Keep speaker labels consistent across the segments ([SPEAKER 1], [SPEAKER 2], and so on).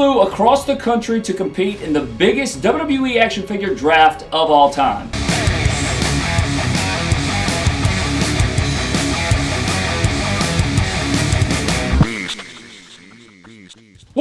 [SPEAKER 1] flew across the country to compete in the biggest WWE action figure draft of all time.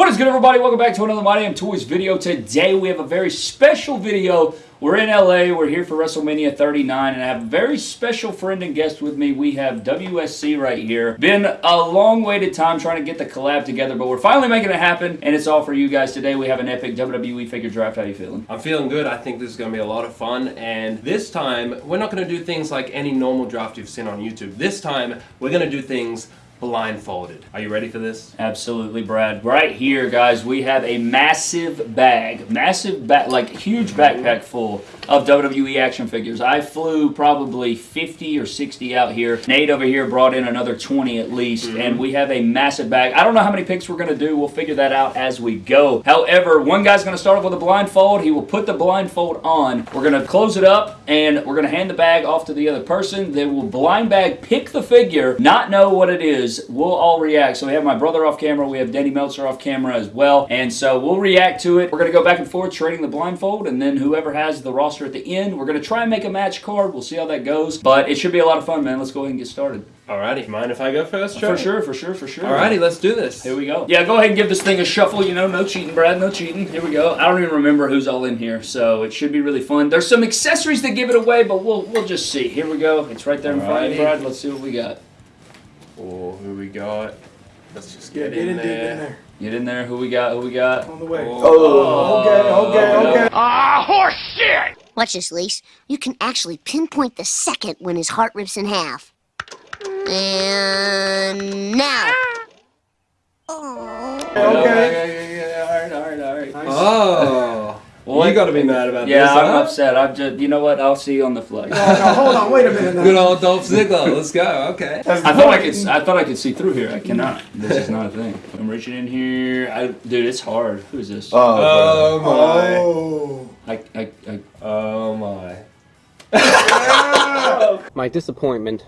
[SPEAKER 1] What is good everybody? Welcome back to another My Damn Toys video. Today we have a very special video. We're in LA, we're here for WrestleMania 39 and I have a very special friend and guest with me. We have WSC right here. Been a long waited time trying to get the collab together, but we're finally making it happen and it's all for you guys today. We have an epic WWE figure draft. How you feeling?
[SPEAKER 2] I'm feeling good. I think this is going to be a lot of fun. And this time, we're not going to do things like any normal draft you've seen on YouTube. This time, we're going to do things blindfolded. Are you ready for this?
[SPEAKER 1] Absolutely, Brad. Right here, guys, we have a massive bag, massive bag, like huge backpack full of WWE action figures. I flew probably 50 or 60 out here. Nate over here brought in another 20 at least, mm -hmm. and we have a massive bag. I don't know how many picks we're going to do. We'll figure that out as we go. However, one guy's going to start off with a blindfold. He will put the blindfold on. We're going to close it up, and we're going to hand the bag off to the other person. They will blind bag pick the figure, not know what it is, is we'll all react. So we have my brother off camera, we have Denny Meltzer off camera as well, and so we'll react to it. We're going to go back and forth trading the blindfold, and then whoever has the roster at the end, we're going to try and make a match card. We'll see how that goes, but it should be a lot of fun, man. Let's go ahead and get started.
[SPEAKER 2] Alrighty, mind if I go first,
[SPEAKER 1] Trey? For sure, for sure, for sure.
[SPEAKER 2] Alrighty, let's do this.
[SPEAKER 1] Here we go. Yeah, go ahead and give this thing a shuffle. You know, no cheating, Brad, no cheating. Here we go. I don't even remember who's all in here, so it should be really fun. There's some accessories that give it away, but we'll we'll just see. Here we go. It's right there in front of you, Brad. Let's see what we got.
[SPEAKER 2] Oh, who we got? Let's just get,
[SPEAKER 3] get
[SPEAKER 2] in,
[SPEAKER 3] in
[SPEAKER 2] there.
[SPEAKER 3] in there.
[SPEAKER 1] Get in there. Who we got? Who we got?
[SPEAKER 3] On the way.
[SPEAKER 1] Oh.
[SPEAKER 3] oh. Okay, okay, okay.
[SPEAKER 4] Ah, horse shit! Watch this, Lise. You can actually pinpoint the second when his heart rips in half. And now.
[SPEAKER 3] Oh. Okay. okay.
[SPEAKER 1] All right, all right, all right.
[SPEAKER 2] Nice. Oh. Well, you got to be mad about
[SPEAKER 1] yeah,
[SPEAKER 2] this.
[SPEAKER 1] Yeah, I'm
[SPEAKER 2] huh?
[SPEAKER 1] upset. I'm just, you know what? I'll see you on the flight.
[SPEAKER 3] No, no, hold on, wait a minute. Now.
[SPEAKER 2] Good old Dolph Ziggler. Let's go. Okay.
[SPEAKER 1] I thought I could. I thought I could see through here. I cannot. This is not a thing. I'm reaching in here. I, dude, it's hard. Who's this?
[SPEAKER 2] Oh, oh my.
[SPEAKER 3] Oh.
[SPEAKER 1] I, I, I.
[SPEAKER 2] Oh my.
[SPEAKER 5] my disappointment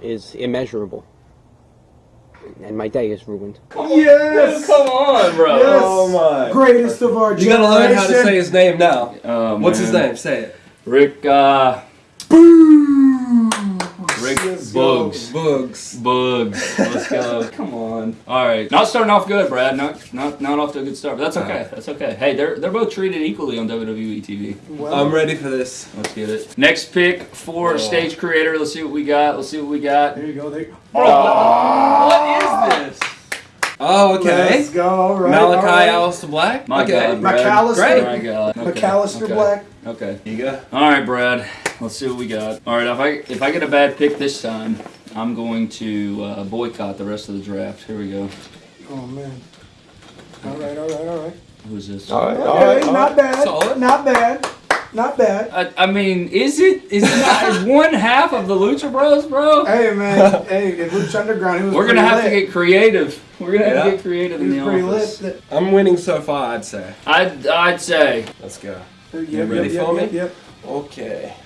[SPEAKER 5] is immeasurable and my day is ruined.
[SPEAKER 3] Yes!
[SPEAKER 1] Come on, bro.
[SPEAKER 3] Yes.
[SPEAKER 2] Oh my.
[SPEAKER 3] Greatest of our
[SPEAKER 2] You gotta learn how to say his name now.
[SPEAKER 1] Oh,
[SPEAKER 2] What's his name? Say it.
[SPEAKER 1] Rick, uh...
[SPEAKER 3] Boom!
[SPEAKER 1] Rick
[SPEAKER 3] Let's
[SPEAKER 1] Boogs.
[SPEAKER 2] Boogs.
[SPEAKER 1] Boogs. Let's go. Come on. All right. Not starting off good, Brad. Not not not off to a good start. But that's okay. That's okay. Hey, they're they're both treated equally on WWE TV.
[SPEAKER 2] Well, I'm ready for this.
[SPEAKER 1] Let's get it. Next pick for oh. stage creator. Let's see what we got. Let's see what we got.
[SPEAKER 3] There you go. There. You go.
[SPEAKER 1] Oh. What is this?
[SPEAKER 2] Oh, okay.
[SPEAKER 3] Let's go. All right.
[SPEAKER 2] Malakai
[SPEAKER 3] all right.
[SPEAKER 2] Aleister Black.
[SPEAKER 1] My
[SPEAKER 2] okay.
[SPEAKER 1] God, Brad.
[SPEAKER 3] McAllister.
[SPEAKER 2] Great.
[SPEAKER 1] My God. Okay.
[SPEAKER 3] McAllister
[SPEAKER 1] okay.
[SPEAKER 3] Black.
[SPEAKER 1] Okay.
[SPEAKER 2] You go.
[SPEAKER 1] All right, Brad. Let's see what we got. All right. If I if I get a bad pick this time, I'm going to uh, boycott the rest of the draft. Here we go.
[SPEAKER 3] Oh man. All right. All right. All right.
[SPEAKER 1] Who's this?
[SPEAKER 2] All right.
[SPEAKER 3] Okay.
[SPEAKER 2] All right.
[SPEAKER 3] Not
[SPEAKER 2] all right.
[SPEAKER 3] bad.
[SPEAKER 2] Solid.
[SPEAKER 3] Not bad. Not bad.
[SPEAKER 1] I, I mean, is it? Is it not one half of the Lucha Bros, bro?
[SPEAKER 3] Hey man, hey, in Lucha Underground, he was
[SPEAKER 1] We're gonna have
[SPEAKER 3] lit.
[SPEAKER 1] to get creative. We're gonna have to get creative in the office.
[SPEAKER 3] lit.
[SPEAKER 2] I'm winning so far, I'd say.
[SPEAKER 1] I'd I'd say.
[SPEAKER 2] Let's go.
[SPEAKER 3] Yep,
[SPEAKER 2] You
[SPEAKER 3] yep,
[SPEAKER 2] ready
[SPEAKER 3] yep,
[SPEAKER 2] for
[SPEAKER 3] yep,
[SPEAKER 2] me?
[SPEAKER 3] Yep.
[SPEAKER 2] Okay.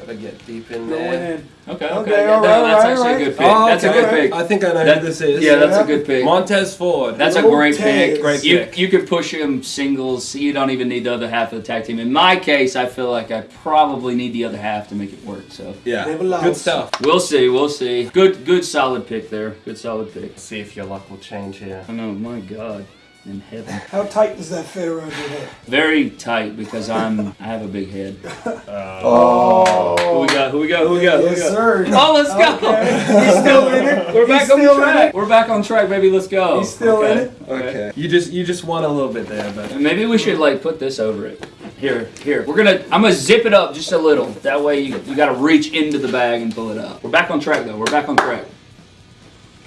[SPEAKER 2] Gotta get deep in
[SPEAKER 3] Going
[SPEAKER 2] there.
[SPEAKER 3] in.
[SPEAKER 1] Okay. Okay.
[SPEAKER 3] Okay,
[SPEAKER 1] yeah,
[SPEAKER 3] all
[SPEAKER 1] no,
[SPEAKER 3] right,
[SPEAKER 1] that's
[SPEAKER 3] all
[SPEAKER 1] actually
[SPEAKER 3] right.
[SPEAKER 1] a good pick.
[SPEAKER 2] Oh,
[SPEAKER 1] That's a
[SPEAKER 2] okay.
[SPEAKER 1] good pick.
[SPEAKER 2] I think I know
[SPEAKER 1] That-
[SPEAKER 2] who this is.
[SPEAKER 1] Yeah, that's a good pick.
[SPEAKER 2] Montez Ford.
[SPEAKER 1] That's a great pick.
[SPEAKER 2] Great
[SPEAKER 1] You
[SPEAKER 2] pick.
[SPEAKER 1] you could push him singles. You don't even need the other half of the tag team. In my case, I feel like I probably need the other half to make it work. So
[SPEAKER 2] yeah.
[SPEAKER 3] They belong.
[SPEAKER 2] Good stuff.
[SPEAKER 1] we'll see. We'll see. Good good solid pick there. Good solid pick.
[SPEAKER 2] Let's see if your luck will change here.
[SPEAKER 1] I know. My God. In heaven.
[SPEAKER 3] How tight does that fit around your head?
[SPEAKER 1] Very tight because I'm I have a big head.
[SPEAKER 3] Oh. Oh.
[SPEAKER 1] Who we got? Who we got? Who we got? Who we
[SPEAKER 3] Yes,
[SPEAKER 1] got?
[SPEAKER 3] sir.
[SPEAKER 1] Oh, let's go.
[SPEAKER 3] Okay. He's still in it.
[SPEAKER 1] We're
[SPEAKER 3] He's
[SPEAKER 1] back on track. We're back on track, baby. Let's go.
[SPEAKER 3] He's still in it.
[SPEAKER 2] Okay. You just you just won a little bit there, but
[SPEAKER 1] Maybe we should like put this over it. Here, here. We're gonna. I'm gonna zip it up just a little. That way you you gotta reach into the bag and pull it up. We're back on track though. We're back on track.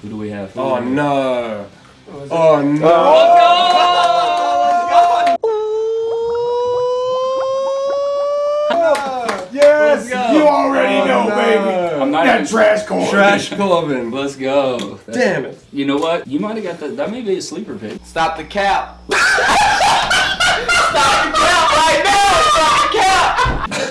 [SPEAKER 1] Who do we have? Who
[SPEAKER 2] Oh
[SPEAKER 1] we have?
[SPEAKER 2] no.
[SPEAKER 3] Oh, is it-
[SPEAKER 2] Oh no.
[SPEAKER 1] Oh, Yes,
[SPEAKER 3] you already
[SPEAKER 2] Oh,
[SPEAKER 3] know,
[SPEAKER 2] no.
[SPEAKER 3] baby.
[SPEAKER 1] I'm not
[SPEAKER 3] That
[SPEAKER 1] even.
[SPEAKER 3] trash can.
[SPEAKER 2] Trash Corbin.
[SPEAKER 1] Let's go. That's-
[SPEAKER 2] Damn it.
[SPEAKER 1] You know what? You might have got that. That may be a sleeper pick.
[SPEAKER 6] Stop the cap. Stop the cap right now. Stop the cap.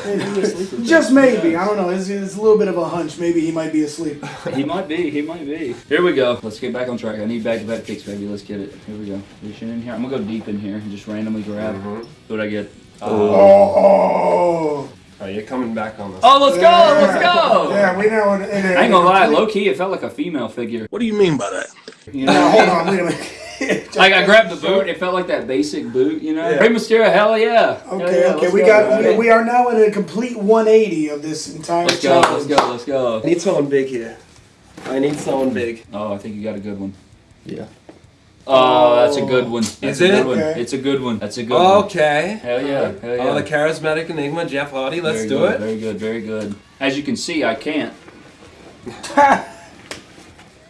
[SPEAKER 3] Hey, you a sleeper. just maybe. I don't know. It's, it's a little bit of a hunch. Maybe he might be asleep.
[SPEAKER 1] He might be. He might be. Here we go. Let's get back on track. I need back-to-back picks, baby. Let's get it. Here we go. Reaching in here. I'm gonna go deep in here and just randomly grab.
[SPEAKER 2] Mhm.
[SPEAKER 1] What I get?
[SPEAKER 3] Oh.
[SPEAKER 2] Oh, Oh, you're coming back on this.
[SPEAKER 1] Oh, let's go! Let's go!
[SPEAKER 3] Yeah, we know. It, it,
[SPEAKER 1] I ain't gonna lie. Low key, it felt like a female figure.
[SPEAKER 6] What do you mean by that?
[SPEAKER 1] You
[SPEAKER 3] Now,
[SPEAKER 1] know?
[SPEAKER 3] hold on. Wait a minute.
[SPEAKER 1] Like I grabbed the boot, it felt like that basic boot, you know.
[SPEAKER 3] Yeah.
[SPEAKER 1] Rey Mysterio, hell yeah.
[SPEAKER 3] Okay,
[SPEAKER 1] yeah,
[SPEAKER 3] okay. We
[SPEAKER 1] go,
[SPEAKER 3] got.
[SPEAKER 1] baby.
[SPEAKER 3] We are now in a complete 180 of this entire
[SPEAKER 1] Let's go. Let's go. Let's go.
[SPEAKER 2] I need someone big here. I need someone big.
[SPEAKER 1] Oh, I think you got a good one.
[SPEAKER 6] Yeah.
[SPEAKER 1] Oh, that's a good one. That's
[SPEAKER 2] Is
[SPEAKER 1] a good
[SPEAKER 2] it?
[SPEAKER 1] one.
[SPEAKER 3] Okay.
[SPEAKER 1] It's a good one. That's a good one.
[SPEAKER 2] Okay.
[SPEAKER 1] Hell yeah. Hell yeah.
[SPEAKER 2] Oh, the charismatic enigma, Jeff Hardy. Let's
[SPEAKER 1] Very
[SPEAKER 2] do
[SPEAKER 1] good,
[SPEAKER 2] it.
[SPEAKER 1] Very good. Very good. As you can see, I can't.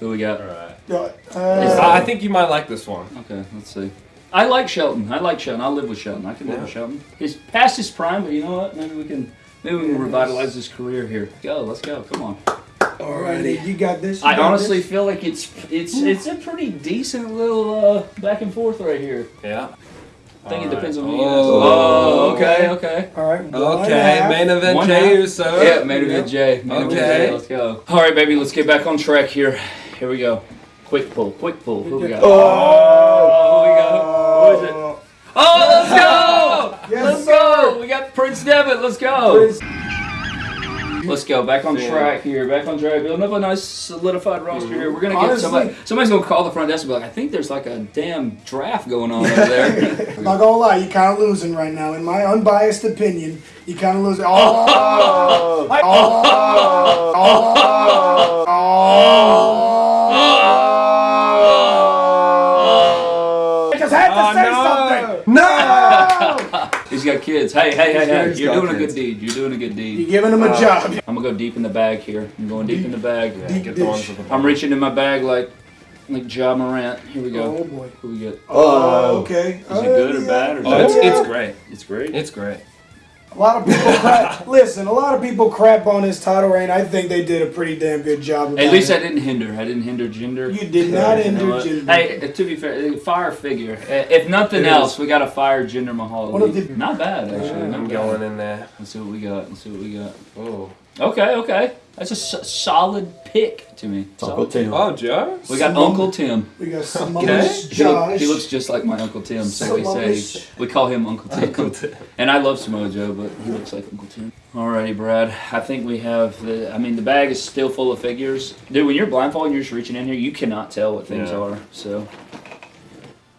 [SPEAKER 1] Who we got?
[SPEAKER 2] Alright.
[SPEAKER 3] Uh,
[SPEAKER 2] I think you might like this one.
[SPEAKER 1] Okay, let's see. I like Shelton. I like Shelton. I'll live with Shelton. I can live
[SPEAKER 2] Yeah.
[SPEAKER 1] with Shelton. He's past his prime, but you know what? Maybe we can. Maybe we can revitalize his career here. Go. Let's go. Come on.
[SPEAKER 3] Alrighty, you got this. you
[SPEAKER 1] I
[SPEAKER 3] got
[SPEAKER 1] honestly
[SPEAKER 3] this.
[SPEAKER 1] feel like it's it's it's a pretty decent little uh, back and forth right here.
[SPEAKER 2] Yeah.
[SPEAKER 1] I think it
[SPEAKER 2] Alright.
[SPEAKER 1] depends on who
[SPEAKER 2] Oh.
[SPEAKER 1] you ask. Oh, okay, okay.
[SPEAKER 3] All right. one
[SPEAKER 2] Okay,
[SPEAKER 3] half.
[SPEAKER 2] main event
[SPEAKER 1] One
[SPEAKER 2] Jey
[SPEAKER 1] half.
[SPEAKER 2] Uso.
[SPEAKER 1] Yeah, main event Jey. Main event
[SPEAKER 2] Okay.
[SPEAKER 1] Jey. Let's go. All right, baby. Let's get back on track here. Here we go. Quick pull. Quick pull. Who we got?
[SPEAKER 3] Oh,
[SPEAKER 1] who we got? Who is it? Oh, let's go!
[SPEAKER 3] Yes,
[SPEAKER 1] let's
[SPEAKER 3] sir.
[SPEAKER 1] go! We got Prince Devitt. Let's go.
[SPEAKER 3] Prince-
[SPEAKER 1] Let's go. Back on track here. Back on track. Building up a nice solidified roster mm-hmm. here. We're gonna get somebody. Somebody's gonna call the front desk and be like, "I think there's like a damn draft going on over there."
[SPEAKER 3] I'm not gonna lie, you're kind of losing right now. In my unbiased opinion, you kind of losing. Oh! Oh! Oh! oh, oh, oh, oh. I just had to
[SPEAKER 2] Oh,
[SPEAKER 3] say
[SPEAKER 2] no.
[SPEAKER 3] something. No,
[SPEAKER 1] He's got kids. Hey, hey, hey, hey!
[SPEAKER 2] He's
[SPEAKER 1] You're
[SPEAKER 2] got
[SPEAKER 1] doing a good deed. You're doing a good deed.
[SPEAKER 3] you're giving him a uh, job.
[SPEAKER 1] I'm gonna go deep in the bag here. I'm going deep in the bag.
[SPEAKER 2] Yeah,
[SPEAKER 3] Deep
[SPEAKER 2] get the ones
[SPEAKER 3] dish.
[SPEAKER 2] with the
[SPEAKER 1] I'm reaching in my bag like like Ja Morant. Here we go.
[SPEAKER 3] Oh boy.
[SPEAKER 1] Who we get?
[SPEAKER 3] Oh, okay.
[SPEAKER 1] Is it good or uh, bad or
[SPEAKER 2] Oh, it's,
[SPEAKER 3] Yeah.
[SPEAKER 2] it's great.
[SPEAKER 1] It's great.
[SPEAKER 2] It's great.
[SPEAKER 3] A lot of people crap. Listen, a lot of people crap on his title reign. I think they did a pretty damn good job.
[SPEAKER 1] At least
[SPEAKER 3] it.
[SPEAKER 1] I didn't hinder. I didn't hinder gender.
[SPEAKER 3] You did not
[SPEAKER 1] You know
[SPEAKER 3] hinder
[SPEAKER 1] what?
[SPEAKER 3] gender.
[SPEAKER 1] Hey, to be fair, fire figure. Uh, If nothing
[SPEAKER 3] It is.
[SPEAKER 1] else, we got a fire Jinder Mahal.
[SPEAKER 3] One of the-
[SPEAKER 1] Not bad actually. Not
[SPEAKER 2] I'm
[SPEAKER 1] bad.
[SPEAKER 2] going in there.
[SPEAKER 1] Let's see what we got. Let's see what we got.
[SPEAKER 2] Oh.
[SPEAKER 1] Okay, okay. That's a s- solid pick to me.
[SPEAKER 6] Uncle
[SPEAKER 1] Solid.
[SPEAKER 6] Tim.
[SPEAKER 2] Oh, Joe?
[SPEAKER 1] We got
[SPEAKER 3] Simone.
[SPEAKER 1] Uncle Tim.
[SPEAKER 3] We got
[SPEAKER 2] Okay.
[SPEAKER 3] Samoa's
[SPEAKER 1] He, look- he looks just like my Uncle Tim, so we
[SPEAKER 3] Samoa's-
[SPEAKER 1] say we call him Uncle Tim.
[SPEAKER 2] Uncle Tim.
[SPEAKER 1] And I love Samoa Joe, but he looks like Uncle Tim. Alrighty, Brad. I think we have the. I mean, the bag is still full of figures, dude. When you're blindfolded, and you're just reaching in here. You cannot tell what things
[SPEAKER 2] Yeah.
[SPEAKER 1] are. So,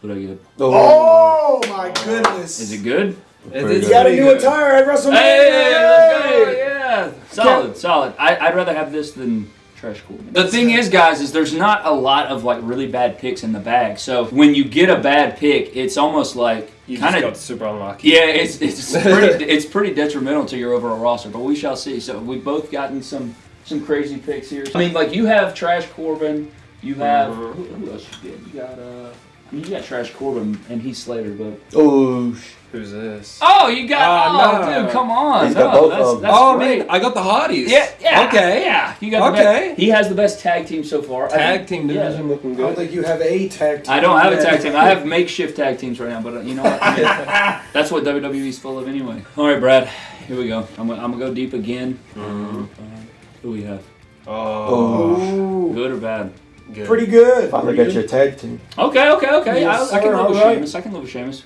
[SPEAKER 1] what do I get?
[SPEAKER 3] Oh, oh. my goodness!
[SPEAKER 1] Is it good?
[SPEAKER 2] It
[SPEAKER 6] Very
[SPEAKER 2] is
[SPEAKER 3] You got a new attire at WrestleMania.
[SPEAKER 1] Hey, let's go!
[SPEAKER 3] Hey!
[SPEAKER 1] Yeah, solid, solid. I, I'd rather have this than trash cool. The thing is, guys, is there's not a lot of like really bad picks in the bag. So when you get a bad pick, it's almost like
[SPEAKER 2] You
[SPEAKER 1] kind of
[SPEAKER 2] got super unlucky.
[SPEAKER 1] Yeah, it's it's pretty it's pretty detrimental to your overall roster, but we shall see. So we've both gotten some some crazy picks here. I mean, like you have Trash Corbin, you have who, who else you get? You got uh, I mean, you got Trash Corbin and Heath Slater, but
[SPEAKER 6] Oh,
[SPEAKER 2] Who's this?
[SPEAKER 1] oh, you got
[SPEAKER 2] Oh,
[SPEAKER 1] oh,
[SPEAKER 2] no.
[SPEAKER 1] dude, come on,
[SPEAKER 6] He's
[SPEAKER 1] no,
[SPEAKER 6] got both
[SPEAKER 1] that's,
[SPEAKER 6] of them.
[SPEAKER 1] that's
[SPEAKER 2] oh,
[SPEAKER 1] great.
[SPEAKER 2] man, I got the hotties.
[SPEAKER 1] yeah, yeah,
[SPEAKER 2] Okay.
[SPEAKER 1] yeah. You got the
[SPEAKER 2] Okay.
[SPEAKER 1] best, he has the best tag team so far. I
[SPEAKER 2] Tag
[SPEAKER 1] think-
[SPEAKER 2] team
[SPEAKER 1] yeah.
[SPEAKER 2] division looking
[SPEAKER 3] I don't think you have a tag team.
[SPEAKER 1] I don't have a
[SPEAKER 3] Yeah.
[SPEAKER 1] tag team. I have makeshift tag teams right now, but uh, you know what? I mean, that's what WWE's full of anyway. All right, Brad. Here we go. I'm, gonna- I'm gonna go deep again.
[SPEAKER 2] Mhm.
[SPEAKER 1] Who we have?
[SPEAKER 2] Oh,
[SPEAKER 3] Ooh,
[SPEAKER 1] Good or bad?
[SPEAKER 2] Good.
[SPEAKER 3] pretty good.
[SPEAKER 6] finally got your tag team.
[SPEAKER 1] Okay, okay, okay.
[SPEAKER 3] Yes,
[SPEAKER 1] I, I can
[SPEAKER 3] sir,
[SPEAKER 1] live with
[SPEAKER 3] alright.
[SPEAKER 1] Sheamus. I can live with Sheamus.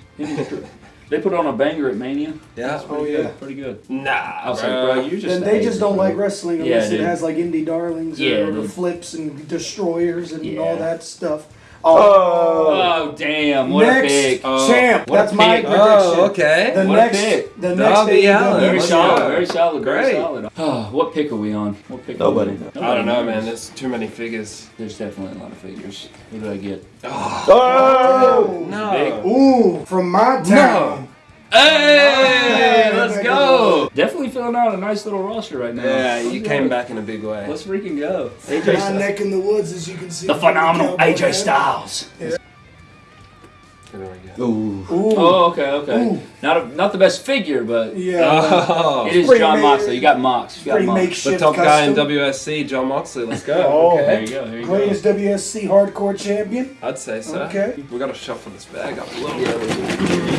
[SPEAKER 1] They put on a banger at Mania.
[SPEAKER 2] Yeah.
[SPEAKER 1] That's oh, pretty
[SPEAKER 3] Oh,
[SPEAKER 1] good. Pretty good.
[SPEAKER 2] Nah,
[SPEAKER 1] I was
[SPEAKER 2] bro.
[SPEAKER 1] like, bro, you just.
[SPEAKER 3] And they just don't like wrestling
[SPEAKER 1] Yeah,
[SPEAKER 3] unless it has like indie darlings
[SPEAKER 1] Yeah,
[SPEAKER 3] or
[SPEAKER 1] dude.
[SPEAKER 3] flips and destroyers and
[SPEAKER 1] Yeah.
[SPEAKER 3] all that stuff.
[SPEAKER 1] Oh. Oh. oh damn! What
[SPEAKER 3] next
[SPEAKER 1] a pick.
[SPEAKER 2] Oh,
[SPEAKER 3] champ.
[SPEAKER 1] what a
[SPEAKER 3] That's my
[SPEAKER 1] pick.
[SPEAKER 3] prediction.
[SPEAKER 2] Oh, okay.
[SPEAKER 3] The
[SPEAKER 1] What a
[SPEAKER 3] next,
[SPEAKER 1] pick.
[SPEAKER 3] the next
[SPEAKER 2] Allin.
[SPEAKER 1] Very
[SPEAKER 2] Let's
[SPEAKER 1] solid.
[SPEAKER 2] go.
[SPEAKER 1] Very solid. Very
[SPEAKER 2] Great.
[SPEAKER 1] solid. Oh, what pick are we on? What pick?
[SPEAKER 6] Nobody
[SPEAKER 1] Are we
[SPEAKER 6] knows.
[SPEAKER 1] on?
[SPEAKER 2] I don't know, man. There's too many figures.
[SPEAKER 1] There's definitely a lot of figures. Who did I get?
[SPEAKER 6] Oh! oh.
[SPEAKER 2] No.
[SPEAKER 3] Ooh, from my town. No.
[SPEAKER 1] Hey, let's
[SPEAKER 3] Yeah,
[SPEAKER 1] go! Definitely filling out a nice little roster right now.
[SPEAKER 2] Yeah, you
[SPEAKER 1] Let's
[SPEAKER 2] came
[SPEAKER 1] go.
[SPEAKER 2] back in a big way.
[SPEAKER 1] Let's freaking go. AJ
[SPEAKER 3] My
[SPEAKER 1] Styles.
[SPEAKER 3] neck in the woods, as you can see.
[SPEAKER 1] The phenomenal
[SPEAKER 3] cowboy
[SPEAKER 1] AJ
[SPEAKER 3] hat.
[SPEAKER 1] Styles.
[SPEAKER 2] There we go.
[SPEAKER 6] Ooh.
[SPEAKER 3] Ooh.
[SPEAKER 1] Oh, okay, okay.
[SPEAKER 3] Ooh.
[SPEAKER 1] Not a, not the best figure, but
[SPEAKER 3] Yeah.
[SPEAKER 2] Oh,
[SPEAKER 1] it is
[SPEAKER 3] pretty
[SPEAKER 1] Jon
[SPEAKER 3] ma-
[SPEAKER 1] Moxley. You got Mox. You got
[SPEAKER 3] Pretty
[SPEAKER 1] Mox.
[SPEAKER 2] the top guy in. WSC, Jon Moxley. Let's go.
[SPEAKER 3] Oh.
[SPEAKER 1] There you go. There you
[SPEAKER 3] Greatest WSC hardcore champion.
[SPEAKER 2] I'd say so.
[SPEAKER 3] Okay.
[SPEAKER 2] We gotta shuffle this bag up a little bit.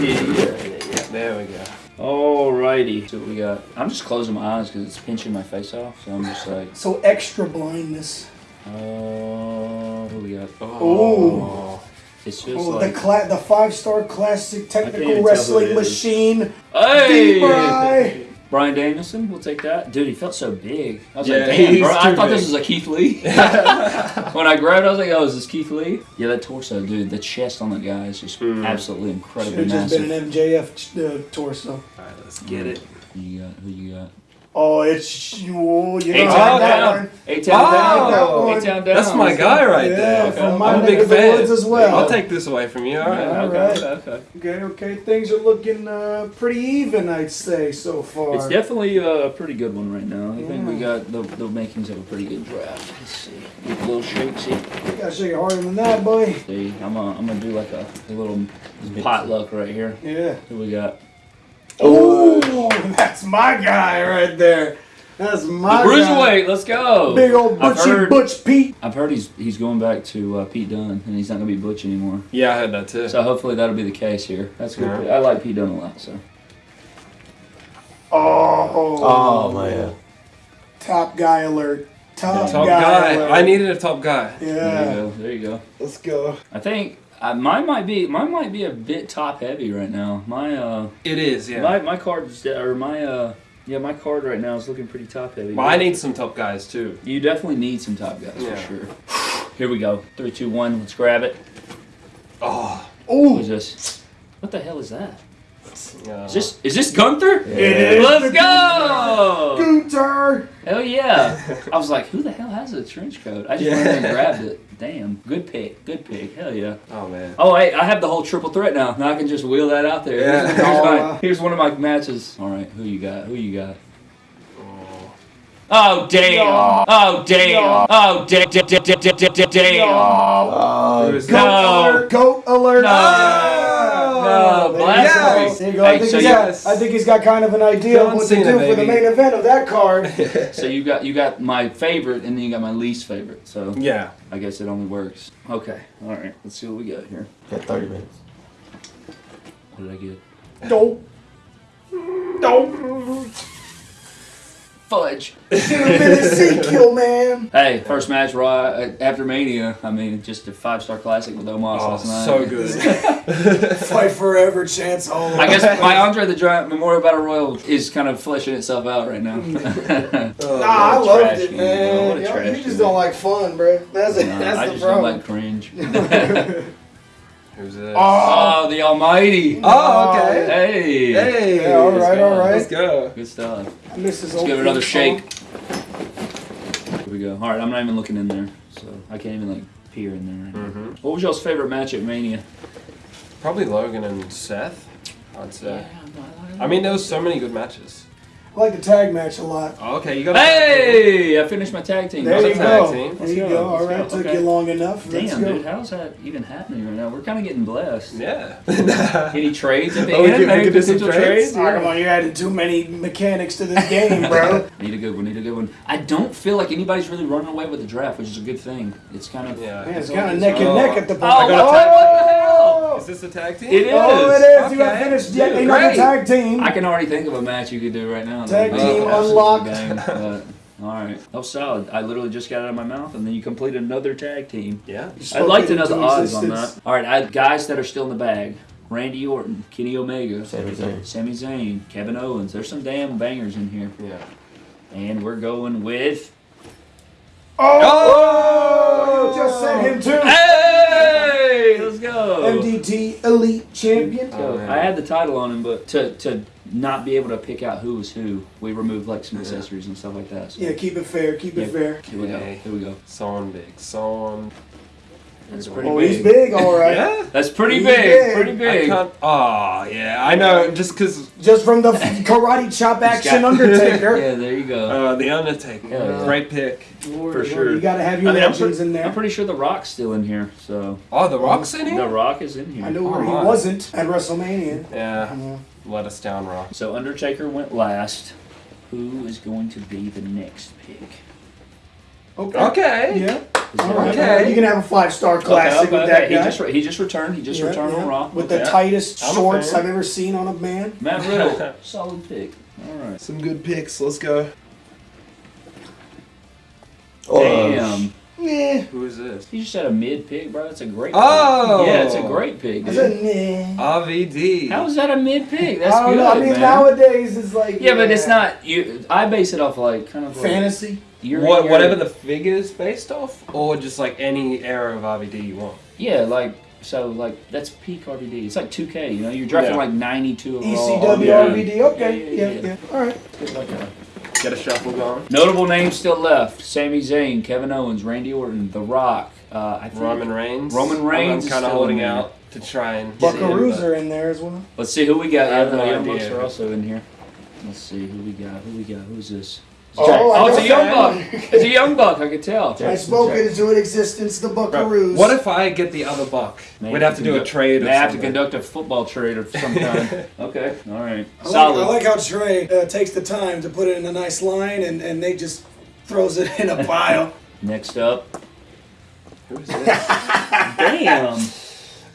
[SPEAKER 1] Yeah, yeah, yeah, yeah.
[SPEAKER 2] There we go.
[SPEAKER 1] Alrighty. So what we got? I'm just closing my eyes because it's pinching my face off. So I'm just like,
[SPEAKER 3] So extra blindness.
[SPEAKER 1] Uh, oh, who we got?
[SPEAKER 3] Oh.
[SPEAKER 1] It's just
[SPEAKER 3] Oh,
[SPEAKER 1] like,
[SPEAKER 3] the the five star classic technical wrestling machine.
[SPEAKER 1] hey,
[SPEAKER 3] D-Bry.
[SPEAKER 1] Bryan Danielson. We'll take that. Dude, he felt so big. I was
[SPEAKER 2] Yeah,
[SPEAKER 1] like, damn, bro. I thought
[SPEAKER 2] big.
[SPEAKER 1] this was a Keith Lee. when I grabbed, it, I was like, oh, is this Keith Lee? Yeah, that torso, dude. The chest on that guy is just
[SPEAKER 2] Mm.
[SPEAKER 1] absolutely
[SPEAKER 3] Should
[SPEAKER 1] incredibly
[SPEAKER 3] have just been an MJF uh, torso.
[SPEAKER 2] Alright, let's get it.
[SPEAKER 1] Who you got? Who you got?
[SPEAKER 3] Oh, it's oh, you
[SPEAKER 1] Eight
[SPEAKER 3] know
[SPEAKER 1] town
[SPEAKER 3] that
[SPEAKER 1] down.
[SPEAKER 3] one.
[SPEAKER 1] Eight town
[SPEAKER 2] Oh,
[SPEAKER 1] down.
[SPEAKER 3] that one.
[SPEAKER 1] Eight town down.
[SPEAKER 2] That's my guy right
[SPEAKER 3] Yeah,
[SPEAKER 2] there.
[SPEAKER 3] from my
[SPEAKER 2] I'm a big fan.
[SPEAKER 3] woods as well.
[SPEAKER 2] I'll take this away from you. All right.
[SPEAKER 3] Yeah.
[SPEAKER 1] Okay,
[SPEAKER 3] Alright.
[SPEAKER 1] okay, okay.
[SPEAKER 3] Okay, okay, things are looking uh, pretty even, I'd say so far.
[SPEAKER 1] It's definitely a pretty good one right now. I think we got the, the makings of a pretty good draft. Let's see. Get a little shakesy.
[SPEAKER 3] You gotta shake it harder than that, boy.
[SPEAKER 1] See, I'm gonna, I'm gonna do like a, a little potluck right here.
[SPEAKER 3] Yeah.
[SPEAKER 1] Who we got?
[SPEAKER 3] Oh, that's my guy right there. That's my
[SPEAKER 1] The. Bruiserweight, let's go.
[SPEAKER 3] Big old
[SPEAKER 1] I've heard,
[SPEAKER 3] Butch Pete.
[SPEAKER 1] I've heard he's he's going back to uh, Pete Dunne, and he's not gonna be Butch anymore.
[SPEAKER 2] Yeah, I heard that too.
[SPEAKER 1] So hopefully that'll be the case here. That's good.
[SPEAKER 2] Yeah.
[SPEAKER 1] I like Pete Dunne a lot. So
[SPEAKER 3] Oh,
[SPEAKER 6] Oh man.
[SPEAKER 3] top guy alert. Top,
[SPEAKER 2] top
[SPEAKER 3] guy,
[SPEAKER 2] guy.
[SPEAKER 3] alert.
[SPEAKER 2] I needed a top guy.
[SPEAKER 1] there you
[SPEAKER 3] Yeah.
[SPEAKER 1] go. There you go.
[SPEAKER 3] Let's go.
[SPEAKER 1] I think uh, mine might be mine might be a bit top heavy right now. My uh
[SPEAKER 2] It is, yeah.
[SPEAKER 1] my my card's or my uh yeah my card right now is looking pretty top heavy.
[SPEAKER 2] well, I need some top guys too.
[SPEAKER 1] You definitely need some top guys
[SPEAKER 2] Yeah.
[SPEAKER 1] for sure. Here we go. Three, two, one. Let's grab it.
[SPEAKER 2] Oh,
[SPEAKER 3] Oh,
[SPEAKER 1] this? What the hell is that?
[SPEAKER 2] Yeah.
[SPEAKER 1] Is this is this Gunther?
[SPEAKER 3] it is.
[SPEAKER 1] Let's go!
[SPEAKER 3] Gunther.
[SPEAKER 1] Hell yeah! I was like, who the hell has a trench coat? I just went and grabbed it. Damn, good pick, good pick. Hell yeah!
[SPEAKER 2] oh man.
[SPEAKER 1] Oh hey, I have the whole triple threat now. Now I can just wheel that out there.
[SPEAKER 2] Yeah.
[SPEAKER 1] Here's,
[SPEAKER 3] Oh,
[SPEAKER 1] my- here's one of my matches. All right, who you got? Who you got? Oh damn! Oh damn! Oh damn! Damn! Damn!
[SPEAKER 6] Oh,
[SPEAKER 2] Who is
[SPEAKER 3] Goat alert. Goat alert.
[SPEAKER 1] No.
[SPEAKER 3] Ah,
[SPEAKER 1] No,
[SPEAKER 3] there you
[SPEAKER 1] blasphemy.
[SPEAKER 3] go. There you go.
[SPEAKER 1] Hey,
[SPEAKER 3] I, think
[SPEAKER 1] so
[SPEAKER 3] got, I think he's got kind of an idea
[SPEAKER 2] John
[SPEAKER 3] of what
[SPEAKER 2] Cena,
[SPEAKER 3] to do for the main event of that card.
[SPEAKER 1] So you got you got my favorite, and then you got my least favorite. So
[SPEAKER 2] Yeah.
[SPEAKER 1] I guess it only works. Okay. All right. Let's see what we got here.
[SPEAKER 6] got 30 minutes.
[SPEAKER 1] What did I get?
[SPEAKER 3] Nope. Nope.
[SPEAKER 1] Fudge.
[SPEAKER 3] Should have been Ezekiel, man.
[SPEAKER 1] Hey, first match Raw uh, after Mania. I mean, just a five star classic with Omos
[SPEAKER 2] Oh,
[SPEAKER 1] last night.
[SPEAKER 2] so good.
[SPEAKER 3] Fight forever, chance all.
[SPEAKER 1] I guess my Andre the Giant Memorial Battle Royal is kind of fleshing itself out right now.
[SPEAKER 3] Nah, I
[SPEAKER 1] What
[SPEAKER 3] loved it,
[SPEAKER 1] game, bro. What
[SPEAKER 3] man.
[SPEAKER 1] a
[SPEAKER 3] Yo,
[SPEAKER 1] trash
[SPEAKER 3] you
[SPEAKER 1] game.
[SPEAKER 3] just don't like fun, bro. That's it.
[SPEAKER 1] Nah,
[SPEAKER 3] That's
[SPEAKER 1] I
[SPEAKER 3] the
[SPEAKER 1] just don't like cringe.
[SPEAKER 2] Who's this?
[SPEAKER 3] Oh,
[SPEAKER 1] oh, the Almighty.
[SPEAKER 2] Oh, okay.
[SPEAKER 1] Hey.
[SPEAKER 2] Hey.
[SPEAKER 3] Yeah, all
[SPEAKER 1] let's
[SPEAKER 3] right,
[SPEAKER 1] go.
[SPEAKER 3] all right.
[SPEAKER 2] Let's go.
[SPEAKER 1] Good stuff.
[SPEAKER 3] I miss his
[SPEAKER 1] Let's give it another
[SPEAKER 3] theme
[SPEAKER 1] shake. Here we go. All right, I'm not even looking in there, so I can't even like peer in there. Right now. What was y'all's favorite match at Mania?
[SPEAKER 2] Probably Logan and Seth, I'd say. I mean, there was so many good matches.
[SPEAKER 3] Song. I like the tag match a lot.
[SPEAKER 2] Oh, okay, you got.
[SPEAKER 1] Hey, I finished my tag team.
[SPEAKER 3] There you
[SPEAKER 2] a tag
[SPEAKER 3] go.
[SPEAKER 2] team.
[SPEAKER 3] There you
[SPEAKER 1] go,
[SPEAKER 3] go. All
[SPEAKER 1] let's
[SPEAKER 3] right,
[SPEAKER 1] go.
[SPEAKER 3] took
[SPEAKER 1] Okay.
[SPEAKER 3] you long enough. Let's
[SPEAKER 1] Damn,
[SPEAKER 3] go.
[SPEAKER 1] dude, how's that even happening right now? We're kind of getting blessed.
[SPEAKER 2] Yeah.
[SPEAKER 1] Any trades at the
[SPEAKER 2] Oh, we
[SPEAKER 1] end?
[SPEAKER 2] could- we
[SPEAKER 1] Maybe
[SPEAKER 2] could do some
[SPEAKER 1] potential
[SPEAKER 2] trades?
[SPEAKER 3] Oh, come on, you're adding too many mechanics to this game, bro.
[SPEAKER 1] Need a good one. Need a good one. I don't feel like anybody's really running away with the draft, which is a good thing. It's kind of
[SPEAKER 2] Yeah.
[SPEAKER 3] Man, it's
[SPEAKER 1] all
[SPEAKER 3] kind of neck and
[SPEAKER 2] Oh.
[SPEAKER 3] neck at the
[SPEAKER 1] Oh,
[SPEAKER 3] point.
[SPEAKER 1] what the hell?
[SPEAKER 3] Oh,
[SPEAKER 2] Is this a tag team?
[SPEAKER 1] It is.
[SPEAKER 3] Oh, it is. You got finished yet
[SPEAKER 1] Dude,
[SPEAKER 3] another
[SPEAKER 1] great.
[SPEAKER 3] tag team.
[SPEAKER 1] I can already think of a match you could do right now.
[SPEAKER 3] Tag
[SPEAKER 1] That'd
[SPEAKER 2] team
[SPEAKER 1] absolutely
[SPEAKER 3] unlocked.
[SPEAKER 1] bang, but, all right. Oh, solid. I literally just got it out of my mouth, and then you complete another tag team.
[SPEAKER 2] Yeah.
[SPEAKER 1] I'd like to know the
[SPEAKER 3] into
[SPEAKER 1] odds on that. All right, I, guys that are still in the bag: Randy Orton, Kenny Omega,
[SPEAKER 6] Sami Zayn.
[SPEAKER 1] Sami Zayn, Kevin Owens. There's some damn bangers in here,
[SPEAKER 2] Yeah.
[SPEAKER 1] and we're going with.
[SPEAKER 3] Oh, oh! just said him too.
[SPEAKER 1] Hey, let's go.
[SPEAKER 3] MDT Elite Champion.
[SPEAKER 2] Oh.
[SPEAKER 1] I had the title on him, but to to not be able to pick out who was who, we removed like some accessories and stuff like that. So.
[SPEAKER 3] Yeah, keep it fair. Keep it
[SPEAKER 1] Yeah.
[SPEAKER 3] fair.
[SPEAKER 1] Here we go.
[SPEAKER 2] Yay.
[SPEAKER 1] Here we go.
[SPEAKER 2] Son big. Son.
[SPEAKER 1] That's pretty
[SPEAKER 3] Oh,
[SPEAKER 1] big.
[SPEAKER 3] he's big, all right.
[SPEAKER 2] Yeah.
[SPEAKER 1] That's pretty
[SPEAKER 3] He's
[SPEAKER 1] big.
[SPEAKER 3] big.
[SPEAKER 1] Pretty big.
[SPEAKER 2] can't. Oh, yeah. I know. Just because
[SPEAKER 3] Just from the karate chop action Undertaker.
[SPEAKER 1] Yeah, there you go.
[SPEAKER 2] uh, the Undertaker.
[SPEAKER 1] Yeah.
[SPEAKER 2] Great pick.
[SPEAKER 1] For sure.
[SPEAKER 3] You gotta have your
[SPEAKER 1] I mean,
[SPEAKER 3] legends
[SPEAKER 1] pre-
[SPEAKER 3] in there.
[SPEAKER 1] I'm pretty sure the Rock's still in here. So
[SPEAKER 2] Oh, the Rock's in here? the.
[SPEAKER 1] Rock is in here.
[SPEAKER 3] I know where
[SPEAKER 2] Oh,
[SPEAKER 3] he
[SPEAKER 2] my.
[SPEAKER 3] wasn't at WrestleMania.
[SPEAKER 2] Yeah.
[SPEAKER 3] Yeah.
[SPEAKER 2] Let us down, Rock.
[SPEAKER 1] So Undertaker went last. Who is going to be the next pick?
[SPEAKER 3] Okay.
[SPEAKER 2] Okay.
[SPEAKER 3] Yeah.
[SPEAKER 1] Is
[SPEAKER 3] All
[SPEAKER 1] it-
[SPEAKER 3] right,
[SPEAKER 2] Okay.
[SPEAKER 3] you can have a five star classic
[SPEAKER 1] okay,
[SPEAKER 3] with
[SPEAKER 1] okay.
[SPEAKER 3] that
[SPEAKER 1] He
[SPEAKER 3] guy.
[SPEAKER 1] just re- he just returned. He just
[SPEAKER 3] Yeah,
[SPEAKER 1] returned
[SPEAKER 3] yeah.
[SPEAKER 1] on Raw
[SPEAKER 3] with
[SPEAKER 1] Okay.
[SPEAKER 3] the tightest
[SPEAKER 2] I'm
[SPEAKER 3] shorts. I've ever seen on a man.
[SPEAKER 1] Matt Riddle. Solid pick. All right.
[SPEAKER 6] Some good picks. Let's go.
[SPEAKER 1] Damn.
[SPEAKER 3] Yeah.
[SPEAKER 2] Who is this?
[SPEAKER 1] You just had a mid pick, bro. That's a great.
[SPEAKER 2] Oh!
[SPEAKER 1] pick. yeah, it's a great pick.
[SPEAKER 3] I
[SPEAKER 1] Dude.
[SPEAKER 3] said, nah.
[SPEAKER 2] RVD.
[SPEAKER 1] How is that a mid pick? That's
[SPEAKER 3] I don't
[SPEAKER 1] good,
[SPEAKER 3] know. I mean,
[SPEAKER 1] man.
[SPEAKER 3] nowadays it's like
[SPEAKER 1] yeah, but it's not. You. I base it off like kind of like,
[SPEAKER 3] fantasy.
[SPEAKER 1] You're,
[SPEAKER 2] What,
[SPEAKER 1] you're-
[SPEAKER 2] whatever the figure's based off, or just like any era of RVD you want.
[SPEAKER 1] Yeah, like so, like that's peak RVD. It's like 2K. You know, you're drafting
[SPEAKER 2] Yeah.
[SPEAKER 1] like 92 overall.
[SPEAKER 3] ECW
[SPEAKER 1] Yeah.
[SPEAKER 3] RVD. Okay.
[SPEAKER 1] Yeah,
[SPEAKER 3] Yeah,
[SPEAKER 1] yeah,
[SPEAKER 3] yeah.
[SPEAKER 1] yeah.
[SPEAKER 3] All right.
[SPEAKER 1] It's like a-
[SPEAKER 2] Get a shuffle going.
[SPEAKER 1] Notable names still left: Sami Zayn, Kevin Owens, Randy Orton, The Rock. Uh, I think
[SPEAKER 2] Roman Reigns.
[SPEAKER 1] Roman Reigns is
[SPEAKER 2] I'm kind of holding out to try and. get in,
[SPEAKER 3] Buckaroos
[SPEAKER 2] but-
[SPEAKER 3] are in there as well.
[SPEAKER 1] Let's see who we got.
[SPEAKER 2] I
[SPEAKER 1] Yeah,
[SPEAKER 2] have no idea.
[SPEAKER 1] Are also in here. Let's see who we got. Who we got? Who's this?
[SPEAKER 3] Oh,
[SPEAKER 1] Jack-
[SPEAKER 3] I
[SPEAKER 1] it's a young
[SPEAKER 3] that.
[SPEAKER 1] buck. It's a young buck. I could tell.
[SPEAKER 3] I spoke it into existence. The
[SPEAKER 2] Bro,
[SPEAKER 3] Buckaroos.
[SPEAKER 2] What if I get the other buck?
[SPEAKER 1] May
[SPEAKER 2] We'd have to do a trade.
[SPEAKER 1] May
[SPEAKER 2] or
[SPEAKER 1] have to conduct a football trade of some kind. okay, all right,
[SPEAKER 3] I like,
[SPEAKER 1] solid.
[SPEAKER 3] I like how Trey uh, takes the time to put it in a nice line, and, and Nate just throws it in a pile.
[SPEAKER 1] Next up,
[SPEAKER 2] Who is this?
[SPEAKER 1] damn.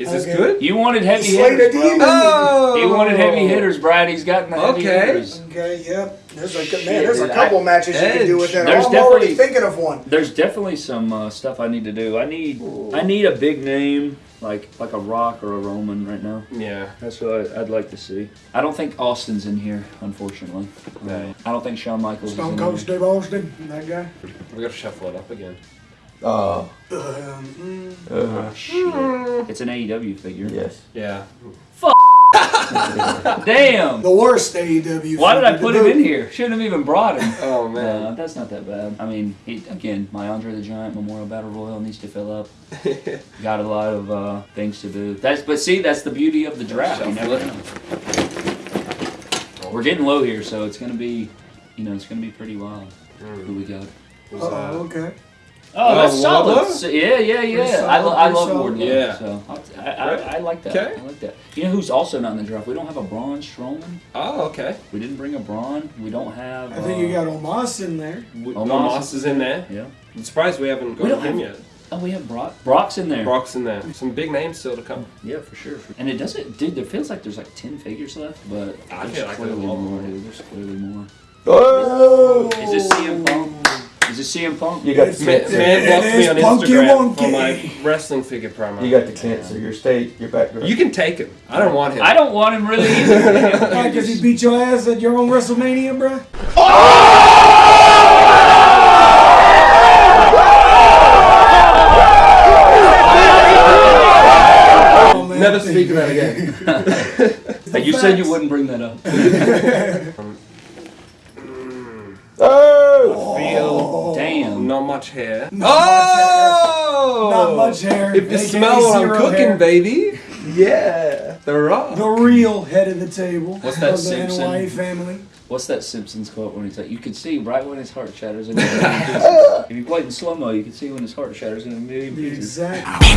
[SPEAKER 2] Is this
[SPEAKER 3] Okay.
[SPEAKER 2] good?
[SPEAKER 1] You wanted heavy
[SPEAKER 3] Slater
[SPEAKER 1] hitters,
[SPEAKER 3] Demon.
[SPEAKER 1] bro.
[SPEAKER 2] Oh!
[SPEAKER 1] He wanted heavy hitters, Brad. He's gotten the heavy
[SPEAKER 2] Okay.
[SPEAKER 1] hitters.
[SPEAKER 3] Okay, yep. There's a
[SPEAKER 1] Shit,
[SPEAKER 3] man. There's a couple
[SPEAKER 1] I-
[SPEAKER 3] matches you can do with that.
[SPEAKER 1] There's
[SPEAKER 3] I'm already thinking of one.
[SPEAKER 1] There's definitely some uh, stuff I need to do. I need I need a big name like like a Rock or a Roman right now.
[SPEAKER 2] Yeah.
[SPEAKER 1] That's what I, I'd like to see. I don't think Austin's in here, unfortunately.
[SPEAKER 2] Right.
[SPEAKER 1] I don't think Shawn Michaels is
[SPEAKER 3] Stone
[SPEAKER 1] in
[SPEAKER 3] Cold
[SPEAKER 1] here.
[SPEAKER 3] Steve Austin, that guy.
[SPEAKER 2] We gotta shuffle it up again.
[SPEAKER 6] Uh,
[SPEAKER 3] Um, mm,
[SPEAKER 6] uh,
[SPEAKER 1] Shit. It's an AEW figure.
[SPEAKER 6] yes.
[SPEAKER 2] Yeah. Fuck.
[SPEAKER 1] Damn!
[SPEAKER 3] the worst AEW.
[SPEAKER 1] Why did I put
[SPEAKER 3] to
[SPEAKER 1] him in here? Shouldn't have even brought him.
[SPEAKER 2] Oh
[SPEAKER 1] No, that's not that bad. I mean, he, again, my Andre the Giant Memorial Battle Royal needs to fill up. Got a lot of uh, things to do. That's but see, that's the beauty of the draft. You never know. We're getting low here, so it's gonna be, you know, it's gonna be pretty wild. Who we got?
[SPEAKER 2] Who's
[SPEAKER 3] Oh, okay.
[SPEAKER 1] Oh, that's
[SPEAKER 2] Uh,
[SPEAKER 1] solid.
[SPEAKER 2] Wardlow?
[SPEAKER 1] So- yeah, yeah, yeah.
[SPEAKER 3] Pretty
[SPEAKER 1] I, lo- I love
[SPEAKER 3] pretty
[SPEAKER 1] Wardlow.
[SPEAKER 2] Yeah.
[SPEAKER 1] So I'll- I, I, I, like that.
[SPEAKER 2] Okay.
[SPEAKER 1] I like that. You know who's also not in the draft? We don't have a Braun Strowman.
[SPEAKER 2] Oh, okay.
[SPEAKER 1] We didn't bring a Braun. We don't have.
[SPEAKER 3] I think
[SPEAKER 1] uh,
[SPEAKER 3] you got Omos in there.
[SPEAKER 2] W- no,
[SPEAKER 1] Moss
[SPEAKER 2] Moss is in there.
[SPEAKER 1] Yeah.
[SPEAKER 2] I'm surprised we haven't
[SPEAKER 1] We
[SPEAKER 2] got him
[SPEAKER 1] have-
[SPEAKER 2] yet.
[SPEAKER 1] Oh, we have Brock. Brock's in there.
[SPEAKER 2] Brock's in there. Some big names still to come.
[SPEAKER 1] Yeah, for sure. And it doesn't, dude. It feels like there's like ten figures left, but
[SPEAKER 2] I
[SPEAKER 1] there's
[SPEAKER 2] feel like there's a
[SPEAKER 1] clearly
[SPEAKER 2] lot
[SPEAKER 1] more.
[SPEAKER 2] more.
[SPEAKER 1] Dude. There's clearly more.
[SPEAKER 6] Oh!
[SPEAKER 1] Is this CM Punk? Is this CM Punk?
[SPEAKER 6] You got the
[SPEAKER 2] Man,
[SPEAKER 6] cancer.
[SPEAKER 2] man blocked me on
[SPEAKER 3] Punky
[SPEAKER 2] Instagram
[SPEAKER 3] Wonky.
[SPEAKER 2] for my wrestling figure promo.
[SPEAKER 6] You got the cancer. Your state, your background.
[SPEAKER 2] You can take him. I don't want him.
[SPEAKER 1] I don't want him really either.
[SPEAKER 3] Why? Because he beat your ass at your own WrestleMania, bro. Oh. oh
[SPEAKER 2] Never speak of that again.
[SPEAKER 1] Hey, you said you wouldn't bring that up.
[SPEAKER 6] oh!
[SPEAKER 2] Feel
[SPEAKER 1] Damn.
[SPEAKER 2] not Oh! much hair.
[SPEAKER 3] Not much hair.
[SPEAKER 2] oh!
[SPEAKER 3] Not much hair.
[SPEAKER 2] If you smell what I'm cooking,
[SPEAKER 3] hair.
[SPEAKER 2] baby.
[SPEAKER 6] Yeah.
[SPEAKER 2] The Rock.
[SPEAKER 3] The real head of the table.
[SPEAKER 1] What's that
[SPEAKER 3] of the
[SPEAKER 1] Simpson?
[SPEAKER 3] NY family.
[SPEAKER 1] What's that Simpsons quote when he's like, "You can see right when his heart shatters in a million pieces." if you played in slow mo, you can see when his heart shatters in a million pieces.
[SPEAKER 3] Exactly.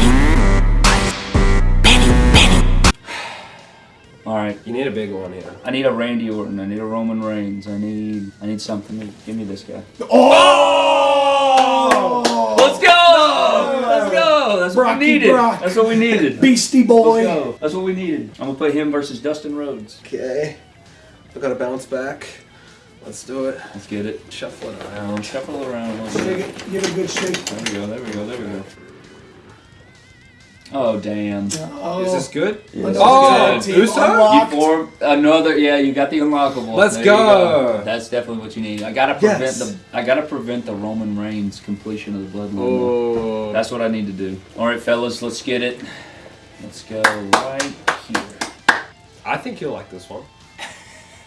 [SPEAKER 1] All right.
[SPEAKER 2] You need a big one here.
[SPEAKER 1] I need a Randy Orton. I need a Roman Reigns. I need. I need something. Give me this guy.
[SPEAKER 3] Oh! Brocky
[SPEAKER 1] needed.
[SPEAKER 3] Brock.
[SPEAKER 1] That's what we needed.
[SPEAKER 3] Beastie Boy.
[SPEAKER 1] That's what we needed. I'm gonna put him versus Dustin Rhodes.
[SPEAKER 2] Okay. I gotta bounce back. Let's do it.
[SPEAKER 1] Let's get it.
[SPEAKER 2] Shuffle it around.
[SPEAKER 1] Shuffle it around a little
[SPEAKER 3] Shake
[SPEAKER 1] bit.
[SPEAKER 3] it. Give it a good shake.
[SPEAKER 1] There we go. There we go. There we go. Oh damn!
[SPEAKER 3] Oh.
[SPEAKER 2] Is this good?
[SPEAKER 6] Yes.
[SPEAKER 2] Oh,
[SPEAKER 1] Good.
[SPEAKER 2] Oh, Uso?
[SPEAKER 3] Unlocked.
[SPEAKER 1] You form another. Yeah, you got the unlockable.
[SPEAKER 2] Let's
[SPEAKER 1] There you
[SPEAKER 2] go.
[SPEAKER 1] That's definitely what you need. I gotta prevent
[SPEAKER 2] Yes.
[SPEAKER 1] the. I gotta prevent the Roman Reigns completion of the bloodline.
[SPEAKER 2] Oh.
[SPEAKER 1] That's what I need to do. All right, fellas, let's get it. Let's go right here.
[SPEAKER 2] I think you'll like this one.